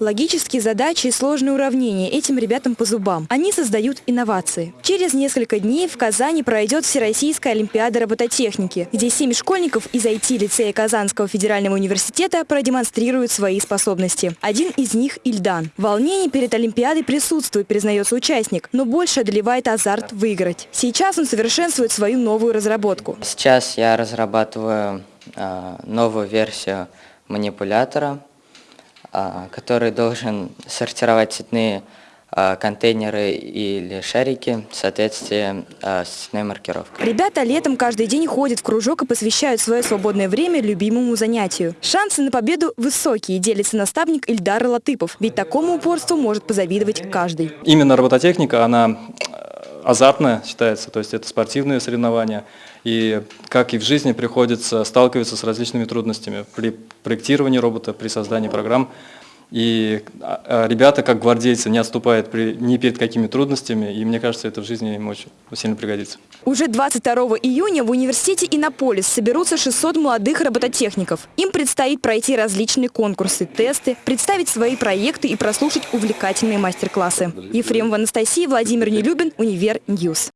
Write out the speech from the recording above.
Логические задачи и сложные уравнения этим ребятам по зубам. Они создают инновации. Через несколько дней в Казани пройдет Всероссийская Олимпиада робототехники, где семь школьников из IT-лицея Казанского федерального университета продемонстрируют свои способности. Один из них – Ильдан. Волнение перед Олимпиадой присутствует, признается участник, но больше одолевает азарт выиграть. Сейчас он совершенствует свою новую разработку. Сейчас я разрабатываю э, новую версию манипулятора, а, который должен сортировать цветные а, контейнеры или шарики в соответствии а, с цветной маркировкой. Ребята летом каждый день ходят в кружок и посвящают свое свободное время любимому занятию. Шансы на победу высокие, делится наставник Ильдар Латыпов, ведь такому упорству может позавидовать каждый. Именно робототехника, она азартная считается, то есть это спортивные соревнования. И как и в жизни приходится сталкиваться с различными трудностями при проектировании робота, при создании программ. И а, а, ребята, как гвардейцы, не отступают при, ни перед какими трудностями, и мне кажется, это в жизни им очень сильно пригодится. Уже 22 июня в университете Иннополис соберутся 600 молодых робототехников. Им предстоит пройти различные конкурсы, тесты, представить свои проекты и прослушать увлекательные мастер-классы. Ефремова Анастасия, Владимир Нелюбин, Univer News.